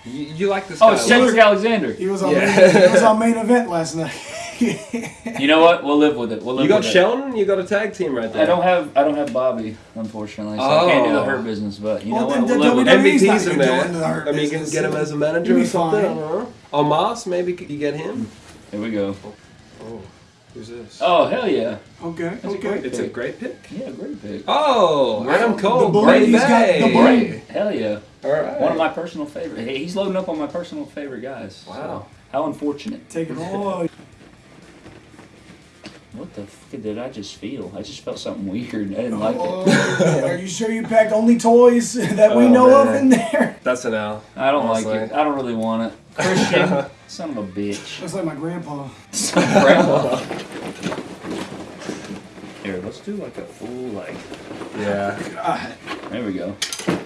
[SPEAKER 2] You, you like this
[SPEAKER 1] Oh,
[SPEAKER 2] guy.
[SPEAKER 1] it's Cedric Alexander.
[SPEAKER 3] He was on
[SPEAKER 2] Yeah.
[SPEAKER 3] main, he was on main event last night.
[SPEAKER 1] You know what? We'll live with it. We'll live
[SPEAKER 2] You got
[SPEAKER 1] with it.
[SPEAKER 2] Shelton, you got a tag team right there.
[SPEAKER 1] I don't have I don't have Bobby, unfortunately, so I can't do the
[SPEAKER 2] Oh.
[SPEAKER 1] hurt business. But you
[SPEAKER 3] Well,
[SPEAKER 1] know what?
[SPEAKER 3] then
[SPEAKER 1] We'll
[SPEAKER 3] the
[SPEAKER 1] live with it.
[SPEAKER 3] WWE 's not
[SPEAKER 2] MVP's in
[SPEAKER 3] gonna
[SPEAKER 2] there.
[SPEAKER 3] join the Hurt
[SPEAKER 2] I mean, you can get him as a manager
[SPEAKER 3] You'll
[SPEAKER 2] or
[SPEAKER 3] be
[SPEAKER 2] something. I
[SPEAKER 3] fine.
[SPEAKER 2] don't. Oh, Moss, maybe you get him.
[SPEAKER 1] Here we go.
[SPEAKER 2] Oh, who's this?
[SPEAKER 1] Oh hell yeah!
[SPEAKER 3] okay,
[SPEAKER 1] a
[SPEAKER 3] okay.
[SPEAKER 1] great-
[SPEAKER 2] it's a great pick.
[SPEAKER 1] Yeah, great pick.
[SPEAKER 2] Oh, Adam Cole,
[SPEAKER 3] The
[SPEAKER 2] Bray
[SPEAKER 3] Brady's the
[SPEAKER 2] Bay.
[SPEAKER 3] Bray.
[SPEAKER 1] Hell yeah!
[SPEAKER 2] All right.
[SPEAKER 1] One of my personal favorite. Hey, he's loading up on my personal favorite guys.
[SPEAKER 2] Wow.
[SPEAKER 1] So, how unfortunate.
[SPEAKER 3] Take it all.
[SPEAKER 1] What the fuck did I just feel? I just felt something weird. I didn't like it.
[SPEAKER 3] Oh, are you sure you packed only toys that we
[SPEAKER 2] Oh,
[SPEAKER 3] know of in there?
[SPEAKER 2] That's an L.
[SPEAKER 1] I don't
[SPEAKER 2] Honestly.
[SPEAKER 1] like it. I don't really want it. Christian, son of a bitch.
[SPEAKER 3] Looks like my grandpa.
[SPEAKER 1] Son of a grandpa. Here, let's do like a full like.
[SPEAKER 2] Yeah.
[SPEAKER 3] God,
[SPEAKER 1] There we go.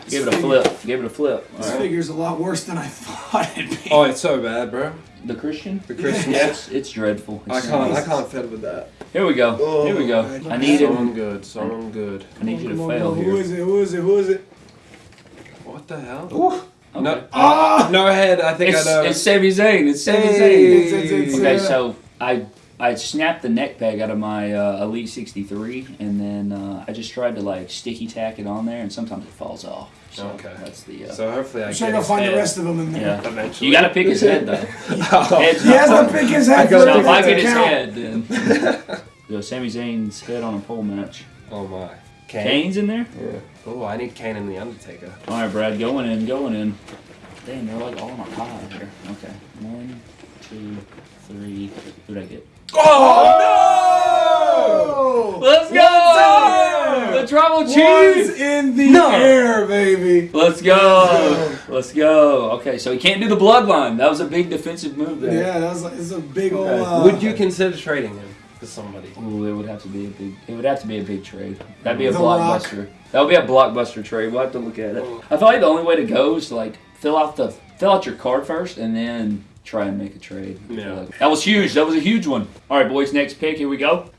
[SPEAKER 1] Give it a flip. Give it a flip. All
[SPEAKER 3] this
[SPEAKER 1] right.
[SPEAKER 3] figure's a lot worse than I thought it'd be.
[SPEAKER 2] Oh, it's so bad, bro.
[SPEAKER 1] The Christian.
[SPEAKER 2] The Christian.
[SPEAKER 1] Yeah, it's, it's dreadful.
[SPEAKER 2] I can't. I can't fit with that.
[SPEAKER 1] Here we go.
[SPEAKER 3] Oh,
[SPEAKER 1] Here we go.
[SPEAKER 3] God.
[SPEAKER 1] I need
[SPEAKER 2] Someone
[SPEAKER 1] him.
[SPEAKER 2] good. Someone good.
[SPEAKER 1] I need you to fail here.
[SPEAKER 3] Who is it? Who is it? Who is it?
[SPEAKER 2] What the hell?
[SPEAKER 1] Okay.
[SPEAKER 2] No.
[SPEAKER 3] Ah!
[SPEAKER 2] No head. I think
[SPEAKER 1] It's,
[SPEAKER 2] I know.
[SPEAKER 1] it's Sami Zayn. It's Sami
[SPEAKER 2] Hey.
[SPEAKER 1] Zayn.
[SPEAKER 3] It's- it's- it's,
[SPEAKER 1] Okay,
[SPEAKER 3] uh,
[SPEAKER 1] so I I snapped the neck peg out of my uh, Elite 63, and then uh, I just tried to like sticky tack it on there, and sometimes it falls off. So
[SPEAKER 2] Okay.
[SPEAKER 1] that's the. Uh,
[SPEAKER 2] so hopefully I
[SPEAKER 3] I'm sure
[SPEAKER 2] get
[SPEAKER 3] you'll
[SPEAKER 2] his
[SPEAKER 3] find the rest of them in there.
[SPEAKER 1] yeah.
[SPEAKER 2] eventually.
[SPEAKER 1] You gotta pick his head though. Head's
[SPEAKER 3] He has to pick his head
[SPEAKER 2] I gotta
[SPEAKER 3] for
[SPEAKER 1] So if I get his
[SPEAKER 3] count.
[SPEAKER 1] head, then. Go Sami Zayn's head on a pole match.
[SPEAKER 2] Oh my. Kane.
[SPEAKER 1] Kane's in there.
[SPEAKER 6] Yeah.
[SPEAKER 2] Oh, I need Kane and the Undertaker.
[SPEAKER 1] All right, Brad, going in, going in. Damn, they're like all in a pile here. Okay, one, two, three. Who'd I get?
[SPEAKER 3] Oh! no!
[SPEAKER 1] Let's go! The trouble
[SPEAKER 3] One's
[SPEAKER 1] cheese.
[SPEAKER 3] in the
[SPEAKER 2] No.
[SPEAKER 3] air, baby.
[SPEAKER 1] Let's go. Let's go. Okay, so he can't do the bloodline. That was a big defensive move there.
[SPEAKER 3] Yeah, that was it's a big old.
[SPEAKER 1] Okay.
[SPEAKER 3] Uh,
[SPEAKER 2] Would you consider trading him to somebody?
[SPEAKER 1] Ooh, it would have to be a big. It would have to be a big trade. That'd be a
[SPEAKER 3] The Rock.
[SPEAKER 1] blockbuster. That would be a blockbuster trade. We'll have to look at it. I feel like the only way to go is to like fill out the fill out your card first and then try and make a trade.
[SPEAKER 2] Yeah.
[SPEAKER 1] like- That was huge. That was a huge one. All right, boys. Next pick. Here we go.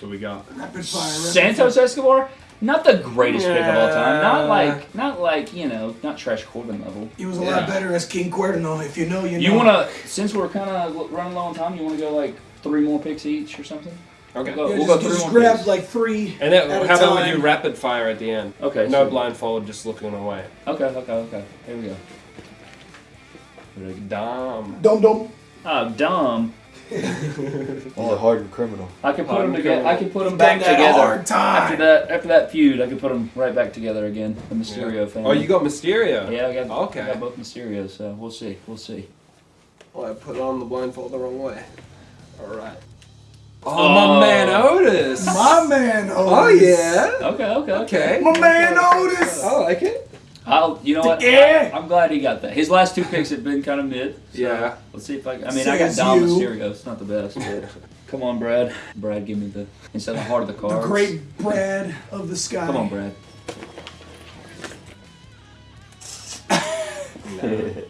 [SPEAKER 2] Who we got?
[SPEAKER 3] rapid fire.
[SPEAKER 1] Santos Escobar. Not the greatest pick of all time. Not like, not like you know, not Trash Corbin level.
[SPEAKER 3] He was a
[SPEAKER 2] Yeah.
[SPEAKER 3] lot better as King Cuerno. If you know, you know.
[SPEAKER 1] You wanna, since we're kind of running low on time, you wanna go like three more picks each or something?
[SPEAKER 2] Okay.
[SPEAKER 1] We'll go,
[SPEAKER 3] Yeah,
[SPEAKER 1] we'll
[SPEAKER 3] just,
[SPEAKER 1] go three
[SPEAKER 3] just grab
[SPEAKER 1] picks.
[SPEAKER 3] like three.
[SPEAKER 2] And then,
[SPEAKER 3] at a
[SPEAKER 2] how about we do rapid fire at the end?
[SPEAKER 1] Okay.
[SPEAKER 2] No
[SPEAKER 1] so-
[SPEAKER 2] blindfold, just looking away.
[SPEAKER 1] Okay, okay, okay. Here we go.
[SPEAKER 2] Dumb.
[SPEAKER 3] Dum dum.
[SPEAKER 1] Oh, dumb.
[SPEAKER 6] Ah, He's a hardened criminal.
[SPEAKER 1] I can put them together. I can put them back together. After that, after that feud, I can put them right back together again. The Mysterio
[SPEAKER 2] Yeah.
[SPEAKER 1] family.
[SPEAKER 2] Oh, you got Mysterio?
[SPEAKER 1] Yeah, I got.
[SPEAKER 2] Okay.
[SPEAKER 1] I got both Mysterios. So we'll see. We'll see.
[SPEAKER 2] Well, I put on the blindfold the wrong way. Alright. Oh,
[SPEAKER 1] Oh.
[SPEAKER 2] my man Otis!
[SPEAKER 3] My man oh, Otis.
[SPEAKER 2] Oh, yeah!
[SPEAKER 1] Okay, okay,
[SPEAKER 2] Okay.
[SPEAKER 3] My man Otis.
[SPEAKER 2] I like it.
[SPEAKER 1] I'll. You know what?
[SPEAKER 3] Yeah.
[SPEAKER 1] I, am glad he got that. His last two picks have been kind of mid. so
[SPEAKER 2] Yeah.
[SPEAKER 1] Let's see if I. I mean, I got
[SPEAKER 3] Says
[SPEAKER 1] Dom
[SPEAKER 3] you.
[SPEAKER 1] Mysterio. It's not the best. But come on, Brad. Brad, give me the instead of heart of the
[SPEAKER 3] The great Brad of the sky.
[SPEAKER 1] Come on, Brad.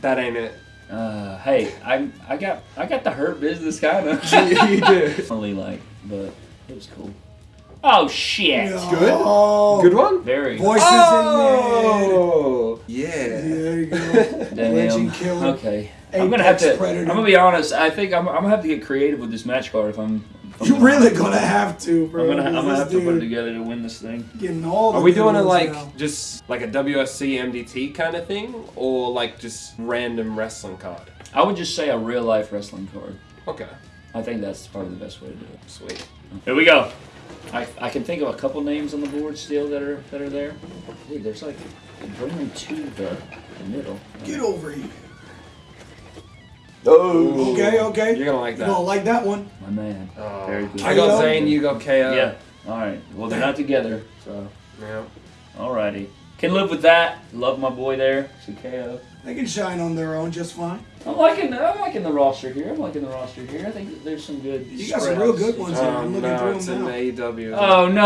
[SPEAKER 2] That ain't it.
[SPEAKER 1] Uh, hey, I I got I got the hurt business kind of.
[SPEAKER 2] you do.
[SPEAKER 1] Only like, but it was cool. Oh shit!
[SPEAKER 2] Good?
[SPEAKER 3] Oh,
[SPEAKER 2] Good one?
[SPEAKER 1] Very.
[SPEAKER 3] Voices
[SPEAKER 2] Oh!
[SPEAKER 3] in
[SPEAKER 2] Yeah.
[SPEAKER 3] there. There you go.
[SPEAKER 1] Damn.
[SPEAKER 3] Legend killer.
[SPEAKER 1] Okay. I'm gonna have to.
[SPEAKER 3] Predator.
[SPEAKER 1] I'm gonna be honest. I think I'm, I'm gonna have to get creative with this match card if I'm. If I'm
[SPEAKER 3] You're
[SPEAKER 1] gonna-
[SPEAKER 3] really gonna have to, bro.
[SPEAKER 1] I'm gonna, I'm gonna
[SPEAKER 3] This
[SPEAKER 1] have to put it together to win this thing.
[SPEAKER 3] Getting all the
[SPEAKER 2] Are we doing it like
[SPEAKER 3] now.
[SPEAKER 2] just like a WSC MDT kind of thing? Or like just random wrestling card?
[SPEAKER 1] I would just say a real life wrestling card.
[SPEAKER 2] Okay.
[SPEAKER 1] I think that's probably the best way to do it.
[SPEAKER 2] Sweet.
[SPEAKER 1] Here we go. I, I can think of a couple names on the board still that are that are there. Dude, there's like bring them to the, the middle.
[SPEAKER 3] Get over here.
[SPEAKER 6] Oh.
[SPEAKER 3] Okay, okay.
[SPEAKER 2] You're gonna like
[SPEAKER 3] You're gonna
[SPEAKER 2] that.
[SPEAKER 3] like that one.
[SPEAKER 1] My man.
[SPEAKER 2] Oh.
[SPEAKER 1] Very good.
[SPEAKER 2] I got Zayn, you got KO.
[SPEAKER 1] Yeah. All right. Well, they're not together, so
[SPEAKER 2] Yeah.
[SPEAKER 1] alrighty. Can live with that. Love my boy there. So KO.
[SPEAKER 3] They can shine on their own just fine.
[SPEAKER 1] I'm liking I'm liking the roster here. I'm liking the roster here. I think there's some good.
[SPEAKER 3] You got some real good ones here. I'm
[SPEAKER 2] Um,
[SPEAKER 3] looking
[SPEAKER 2] no,
[SPEAKER 3] through
[SPEAKER 2] it's
[SPEAKER 3] them
[SPEAKER 2] an
[SPEAKER 3] now.
[SPEAKER 2] AEW.
[SPEAKER 1] Oh no!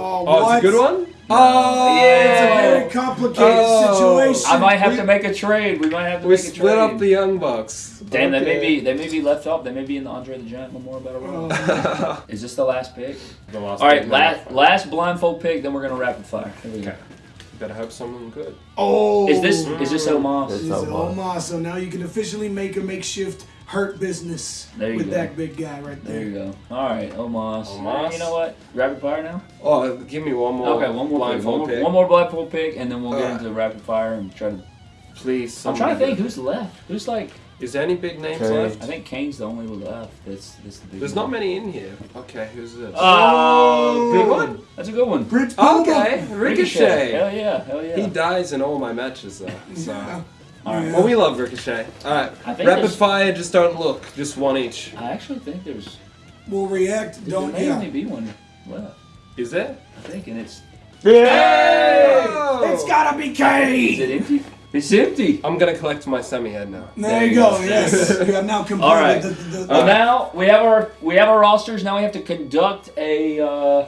[SPEAKER 3] Oh,
[SPEAKER 2] Oh,
[SPEAKER 3] what?
[SPEAKER 2] it's a good one? Oh, yeah.
[SPEAKER 3] It's a very complicated
[SPEAKER 2] Oh.
[SPEAKER 3] situation.
[SPEAKER 1] I might have
[SPEAKER 2] We-
[SPEAKER 1] to make a trade. We might have to
[SPEAKER 2] We
[SPEAKER 1] make a trade.
[SPEAKER 2] split up the Young Bucks.
[SPEAKER 1] Damn, they may be they may be left off. They may be in the Andre the Giant Memorial Battle Royal.
[SPEAKER 3] Oh,
[SPEAKER 1] Is this the last pick?
[SPEAKER 2] The last
[SPEAKER 1] All right,
[SPEAKER 2] pick.
[SPEAKER 1] last last blindfold pick. Then we're gonna rapid fire. Here we go.
[SPEAKER 2] Okay. Better hope someone good.
[SPEAKER 3] oh.
[SPEAKER 1] Is this is this Omos?
[SPEAKER 6] It's
[SPEAKER 3] Is it. Omar? So now you can officially make a makeshift hurt business
[SPEAKER 1] There you
[SPEAKER 3] with
[SPEAKER 1] go.
[SPEAKER 3] that big guy right there.
[SPEAKER 1] There you go. All right, Omos.
[SPEAKER 2] Omos.
[SPEAKER 1] You know what? Rapid fire now.
[SPEAKER 2] Oh, give me one more.
[SPEAKER 1] Okay, one more pick. One
[SPEAKER 2] blindfold
[SPEAKER 1] more,
[SPEAKER 2] pick.
[SPEAKER 1] one more blindfold pick, and then we'll get
[SPEAKER 2] Alright.
[SPEAKER 1] into rapid fire and try to.
[SPEAKER 2] Please.
[SPEAKER 1] I'm trying to
[SPEAKER 2] somebody
[SPEAKER 1] think who's left. Who's like?
[SPEAKER 2] Is there any big names
[SPEAKER 6] Okay.
[SPEAKER 2] left?
[SPEAKER 1] I think Kane's the only one left. That's that's the big.
[SPEAKER 2] There's
[SPEAKER 1] one.
[SPEAKER 2] not many in here. Okay, who's this?
[SPEAKER 1] Oh,
[SPEAKER 2] oh
[SPEAKER 1] Big
[SPEAKER 2] one?
[SPEAKER 1] one. That's a good one.
[SPEAKER 3] Bridge
[SPEAKER 2] okay, Ricochet.
[SPEAKER 1] Hell yeah, hell yeah.
[SPEAKER 2] He dies in all my matches though. So.
[SPEAKER 3] Yeah.
[SPEAKER 1] All right.
[SPEAKER 2] Well, we love Ricochet. All right. Rapid fire. Just don't look. Just one each.
[SPEAKER 1] I actually think there's
[SPEAKER 3] We'll react.
[SPEAKER 1] There
[SPEAKER 3] Don't
[SPEAKER 1] may
[SPEAKER 3] yeah.
[SPEAKER 1] only be one left,
[SPEAKER 2] Is there?
[SPEAKER 1] I think, and it's Yeah!
[SPEAKER 3] It's gotta be
[SPEAKER 1] Kane.
[SPEAKER 3] is
[SPEAKER 1] it empty? It's empty.
[SPEAKER 2] I'm gonna collect my Sami head now.
[SPEAKER 3] There you go. Yes, we have now completed
[SPEAKER 1] All right.
[SPEAKER 3] the, the, the,
[SPEAKER 1] Well, now we have our we have our rosters. Now we have to conduct a uh,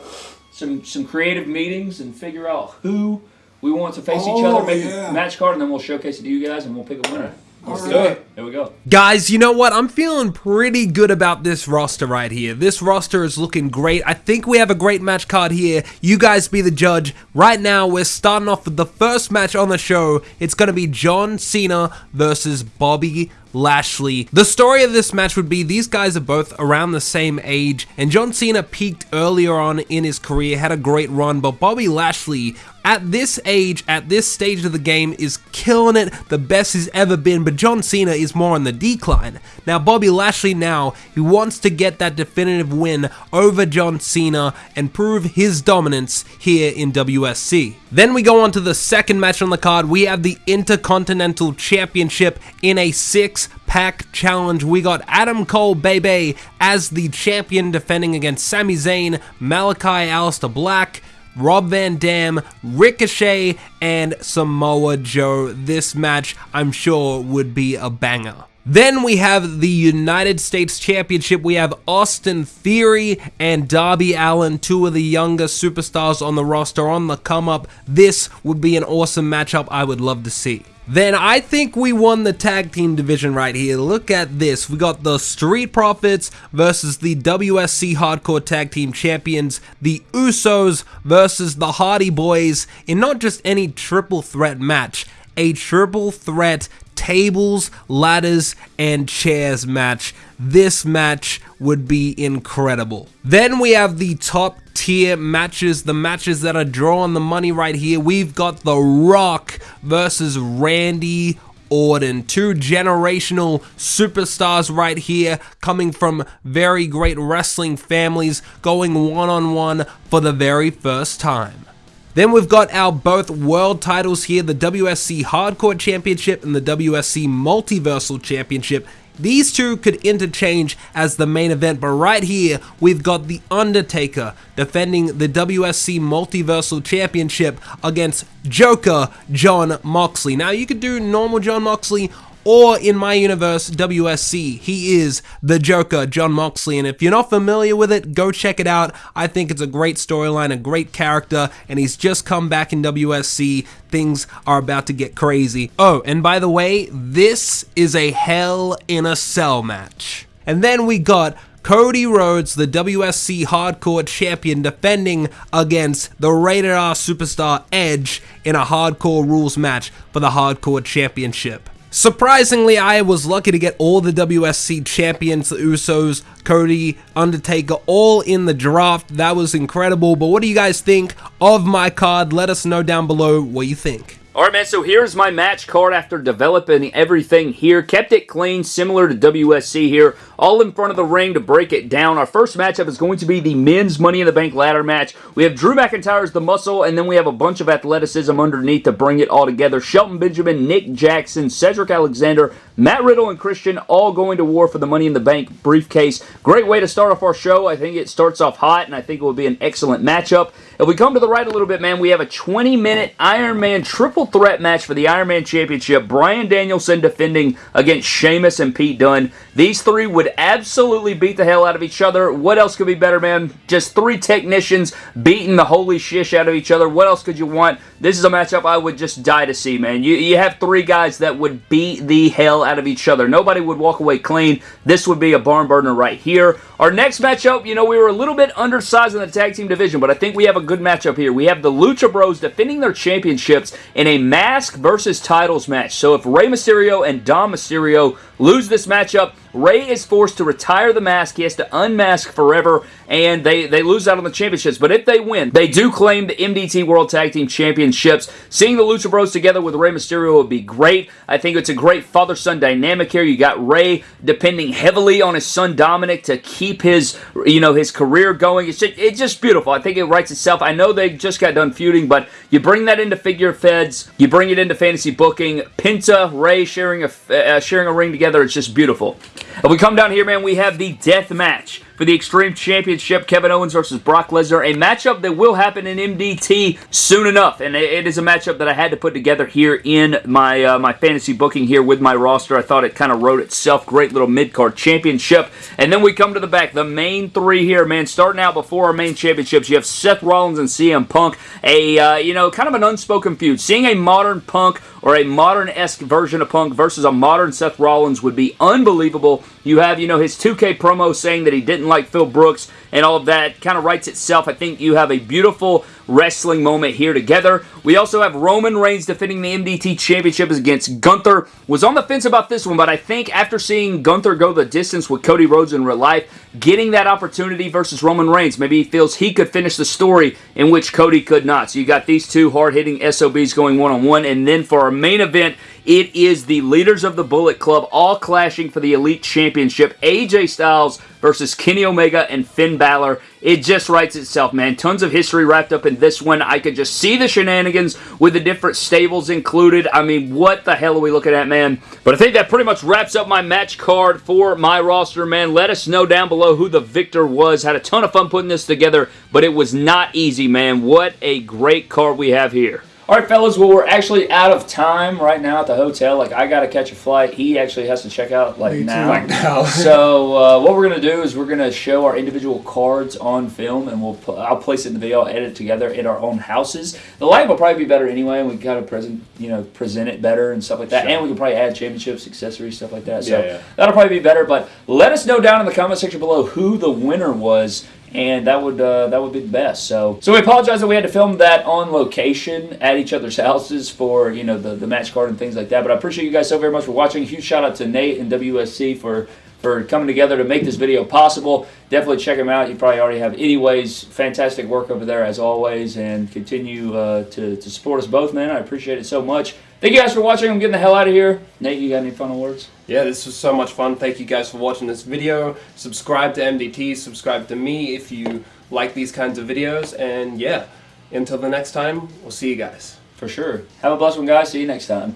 [SPEAKER 1] some some creative meetings and figure out who we want to face each
[SPEAKER 3] Oh,
[SPEAKER 1] other, make
[SPEAKER 3] yeah.
[SPEAKER 1] a match card, and then we'll showcase it to you guys, and we'll pick a winner.
[SPEAKER 3] Let's
[SPEAKER 2] do it.
[SPEAKER 1] There we go.
[SPEAKER 7] Guys, you know what? I'm feeling pretty good about this roster right here. This roster is looking great. I think we have a great match card here. You guys be the judge. Right now, we're starting off with the first match on the show. It's going to be John Cena versus Bobby Lashley. The story of this match would be these guys are both around the same age, and John Cena peaked earlier on in his career, had a great run, but Bobby Lashley, at this age, at this stage of the game, is killing it, the best he's ever been, but John Cena is more on the decline. Now, Bobby Lashley now, he wants to get that definitive win over John Cena and prove his dominance here in WSC. Then we go on to the second match on the card. We have the Intercontinental Championship in a six pack challenge. We got Adam Cole Bay Bay as the champion defending against Sami Zayn, Malakai Aleister Black. Rob Van Dam, Ricochet, and Samoa Joe. This match, I'm sure, would be a banger. Then we have the United States Championship. We have Austin Theory and Darby Allin, two of the younger superstars on the roster on the come up. This would be an awesome matchup I would love to see. Then I think we won the tag team division right here. Look at this. We got the Street Profits versus the WSC Hardcore Tag Team Champions, the Usos versus the Hardy Boys in not just any triple threat match, a triple threat tables, ladders, and chairs match. This match would be incredible. Then we have the top tier matches, the matches that are drawing the money right here. We've got The Rock versus Randy Orton. Two generational superstars right here, coming from very great wrestling families, going one on one for the very first time. Then we've got our both world titles here, the WSC Hardcore Championship and the WSC Multiversal Championship. These two could interchange as the main event, but right here we've got The Undertaker defending the WSC Multiversal Championship against Joker Jon Moxley. Now you could do normal Jon Moxley or in my universe, WSC. He is the Joker, Jon Moxley, and if you're not familiar with it, go check it out. I think it's a great storyline, a great character, and he's just come back in WSC. Things are about to get crazy. Oh, and by the way, this is a Hell in a Cell match. And then we got Cody Rhodes, the WSC Hardcore Champion, defending against the Rated R superstar Edge in a Hardcore Rules match for the Hardcore Championship. Surprisingly, I was lucky to get all the WSC champions, the Usos, Cody, Undertaker, all in the draft. That was incredible. But what do you guys think of my card? Let us know down below what you think.
[SPEAKER 1] All right, man. So here's my match card after developing everything here. Kept it clean, similar to WSC here. All in front of the ring to break it down. Our first matchup is going to be the men's Money in the Bank ladder match. We have Drew McIntyre as the muscle, and then we have a bunch of athleticism underneath to bring it all together. Shelton Benjamin, Nick Jackson, Cedric Alexander, Matt Riddle, and Christian all going to war for the Money in the Bank briefcase. Great way to start off our show. I think it starts off hot, and I think it will be an excellent matchup. If we come to the right a little bit, man, we have a 20-minute Iron Man triple threat match for the Iron Man Championship. Bryan Danielson defending against Sheamus and Pete Dunne. These three would absolutely beat the hell out of each other. What else could be better, man? Just three technicians beating the holy shish out of each other. What else could you want? This is a matchup I would just die to see, man. You, you have three guys that would beat the hell out of each other. Nobody would walk away clean. This would be a barn burner right here. Our next matchup, you know, we were a little bit undersized in the tag team division, but I think we have a good matchup here. We have the Lucha Bros defending their championships in a mask versus titles match. So if Rey Mysterio and Dom Mysterio lose this matchup, Rey is forced to retire the mask. He has to unmask forever, and they, they lose out on the championships. But if they win, they do claim the MDT World Tag Team Championships. Seeing the Lucha Bros together with Rey Mysterio would be great. I think it's a great father-son dynamic here. You got Rey depending heavily on his son Dominic to keep his, you know, his career going. It's just, it's just beautiful. I think it writes itself. I know they just got done feuding, but you bring that into figure feds, you bring it into fantasy booking. Penta, Rey sharing a, uh, sharing a ring together. It's just beautiful. If we come down here, man, we have the death match for the Extreme Championship. Kevin Owens versus Brock Lesnar, a matchup that will happen in MDT soon enough, and it is a matchup that I had to put together here in my uh, my fantasy booking here with my roster. I thought it kind of wrote itself. Great little mid card championship, and then we come to the back. The main three here, man. Starting out before our main championships, you have Seth Rollins and CM Punk. A uh, you know kind of an unspoken feud. Seeing a modern Punk or a modern-esque version of Punk versus a modern Seth Rollins would be unbelievable. You have, you know, his 2K promo saying that he didn't like Phil Brooks and all of that kind of writes itself. I think you have a beautiful wrestling moment here together. We also have Roman Reigns defending the MDT Championship against Gunther. Was on the fence about this one, but I think after seeing Gunther go the distance with Cody Rhodes in real life, getting that opportunity versus Roman Reigns, maybe he feels he could finish the story in which Cody could not. So you got these two hard-hitting SOBs going one-on-one, and then for our main event, it is the leaders of the Bullet Club all clashing for the Elite Championship. AJ Styles versus Kenny Omega and Finn Balor. It just writes itself, man. Tons of history wrapped up in this one. I could just see the shenanigans with the different stables included. I mean, what the hell are we looking at, man? But I think that pretty much wraps up my match card for my roster, man. Let us know down below who the victor was. Had a ton of fun putting this together, but it was not easy, man. What a great card we have here. All right, fellas. Well, we're actually out of time right now at the hotel. Like, I got to catch a flight. He actually has to check out like
[SPEAKER 3] Me too.
[SPEAKER 1] now.
[SPEAKER 3] Like
[SPEAKER 2] now.
[SPEAKER 1] so uh, what we're gonna do is we're gonna show our individual cards on film, and we'll put, I'll place it in the video, I'll edit it together in our own houses. The light will probably be better anyway, and we kind of present you know present it better and stuff like that.
[SPEAKER 2] Sure.
[SPEAKER 1] And we can probably add championships, accessories, stuff like that. So
[SPEAKER 2] Yeah, yeah.
[SPEAKER 1] that'll probably be better. But let us know down in the comment section below who the winner was and that would uh, that would be the best. So so we apologize that we had to film that on location at each other's houses for you know the the match card and things like that. But I appreciate you guys so very much for watching. Huge shout out to Nate and WSC for for coming together to make this video possible. Definitely check them out. You probably already have. Anyways, fantastic work over there as always, and continue uh, to to support us both, man. I appreciate it so much. Thank you guys for watching. I'm getting the hell out of here. Nate, you got any final words?
[SPEAKER 2] Yeah, this was so much fun. Thank you guys for watching this video. Subscribe to MDT, subscribe to me if you like these kinds of videos. And yeah, until the next time, we'll see you guys.
[SPEAKER 1] For sure. Have a blessed one, guys. See you next time.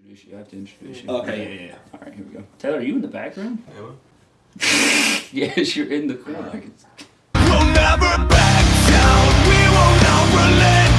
[SPEAKER 1] Introduce you. I have to introduce you.
[SPEAKER 2] Okay, yeah, yeah, yeah.
[SPEAKER 1] All right, here we go. Taylor, are you in the background? yes, you're in the corner. I
[SPEAKER 8] We'll never back down. We will not relent.